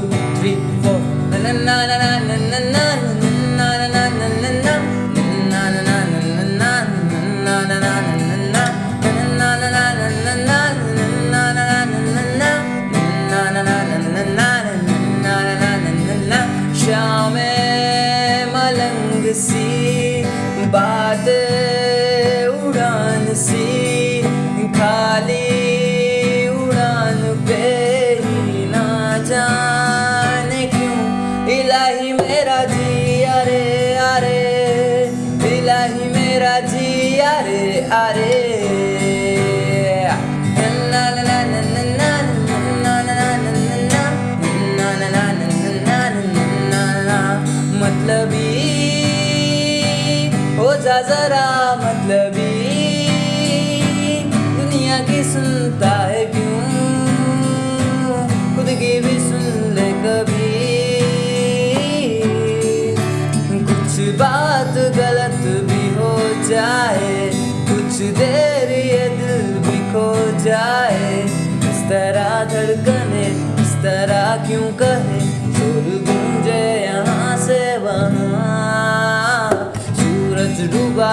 two, three, four. Na na na na na na na na na na na na na मेरा जिया रे अरे। दिलाही मेरा जिया रे अरे। मतलबी हो जा जरा मतलबी दुनिया की सुनता है क्यों? खुद की भी बात गलत भी हो जाए, कुछ देर ये दिल भी खो जाए। इस तरह धड़कने, इस तरह क्यों कहे ज़ोर